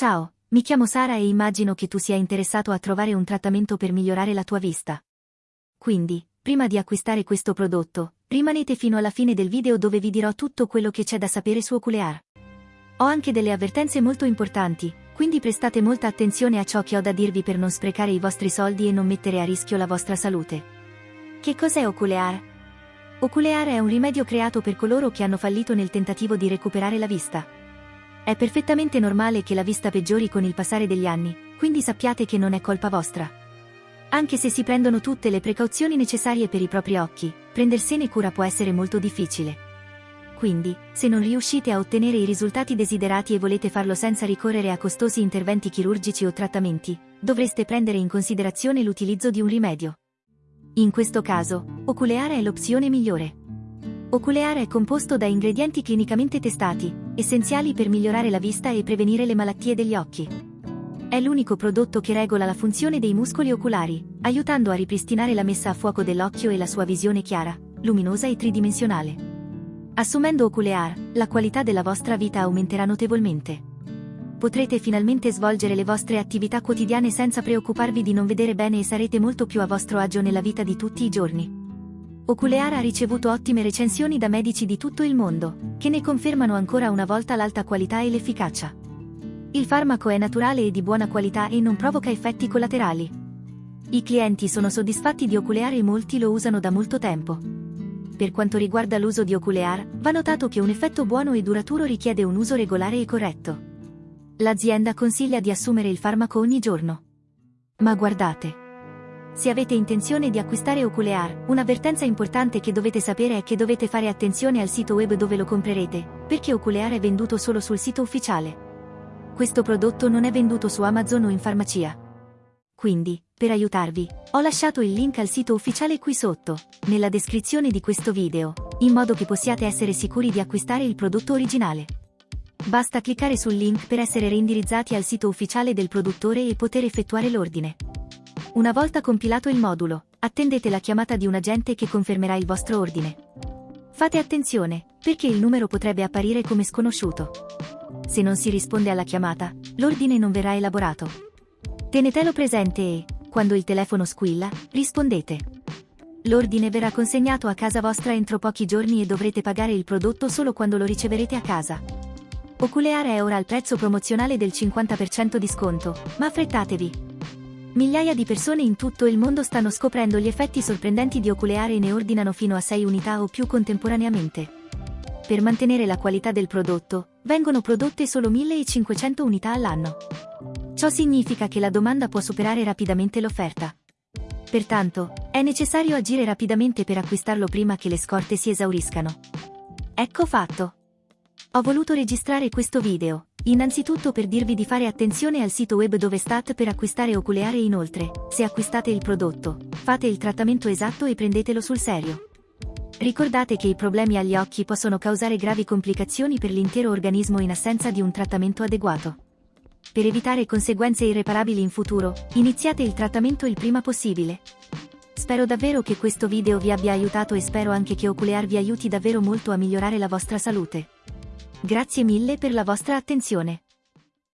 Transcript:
Ciao, mi chiamo Sara e immagino che tu sia interessato a trovare un trattamento per migliorare la tua vista. Quindi, prima di acquistare questo prodotto, rimanete fino alla fine del video dove vi dirò tutto quello che c'è da sapere su Oculear. Ho anche delle avvertenze molto importanti, quindi prestate molta attenzione a ciò che ho da dirvi per non sprecare i vostri soldi e non mettere a rischio la vostra salute. Che cos'è Oculear? Oculear è un rimedio creato per coloro che hanno fallito nel tentativo di recuperare la vista. È perfettamente normale che la vista peggiori con il passare degli anni, quindi sappiate che non è colpa vostra. Anche se si prendono tutte le precauzioni necessarie per i propri occhi, prendersene cura può essere molto difficile. Quindi, se non riuscite a ottenere i risultati desiderati e volete farlo senza ricorrere a costosi interventi chirurgici o trattamenti, dovreste prendere in considerazione l'utilizzo di un rimedio. In questo caso, Oculear è l'opzione migliore. Oculear è composto da ingredienti clinicamente testati, essenziali per migliorare la vista e prevenire le malattie degli occhi. È l'unico prodotto che regola la funzione dei muscoli oculari, aiutando a ripristinare la messa a fuoco dell'occhio e la sua visione chiara, luminosa e tridimensionale. Assumendo Oculear, la qualità della vostra vita aumenterà notevolmente. Potrete finalmente svolgere le vostre attività quotidiane senza preoccuparvi di non vedere bene e sarete molto più a vostro agio nella vita di tutti i giorni. Oculear ha ricevuto ottime recensioni da medici di tutto il mondo, che ne confermano ancora una volta l'alta qualità e l'efficacia. Il farmaco è naturale e di buona qualità e non provoca effetti collaterali. I clienti sono soddisfatti di Oculear e molti lo usano da molto tempo. Per quanto riguarda l'uso di Oculear, va notato che un effetto buono e duraturo richiede un uso regolare e corretto. L'azienda consiglia di assumere il farmaco ogni giorno. Ma guardate. Se avete intenzione di acquistare Oculear, un'avvertenza importante che dovete sapere è che dovete fare attenzione al sito web dove lo comprerete, perché Oculear è venduto solo sul sito ufficiale. Questo prodotto non è venduto su Amazon o in farmacia. Quindi, per aiutarvi, ho lasciato il link al sito ufficiale qui sotto, nella descrizione di questo video, in modo che possiate essere sicuri di acquistare il prodotto originale. Basta cliccare sul link per essere reindirizzati al sito ufficiale del produttore e poter effettuare l'ordine. Una volta compilato il modulo, attendete la chiamata di un agente che confermerà il vostro ordine. Fate attenzione, perché il numero potrebbe apparire come sconosciuto. Se non si risponde alla chiamata, l'ordine non verrà elaborato. Tenetelo presente e, quando il telefono squilla, rispondete. L'ordine verrà consegnato a casa vostra entro pochi giorni e dovrete pagare il prodotto solo quando lo riceverete a casa. Oculear è ora al prezzo promozionale del 50% di sconto, ma affrettatevi. Migliaia di persone in tutto il mondo stanno scoprendo gli effetti sorprendenti di Oculear e ne ordinano fino a 6 unità o più contemporaneamente. Per mantenere la qualità del prodotto, vengono prodotte solo 1500 unità all'anno. Ciò significa che la domanda può superare rapidamente l'offerta. Pertanto, è necessario agire rapidamente per acquistarlo prima che le scorte si esauriscano. Ecco fatto. Ho voluto registrare questo video, innanzitutto per dirvi di fare attenzione al sito web dove state per acquistare Oculeare e inoltre, se acquistate il prodotto, fate il trattamento esatto e prendetelo sul serio. Ricordate che i problemi agli occhi possono causare gravi complicazioni per l'intero organismo in assenza di un trattamento adeguato. Per evitare conseguenze irreparabili in futuro, iniziate il trattamento il prima possibile. Spero davvero che questo video vi abbia aiutato e spero anche che Oculear vi aiuti davvero molto a migliorare la vostra salute. Grazie mille per la vostra attenzione.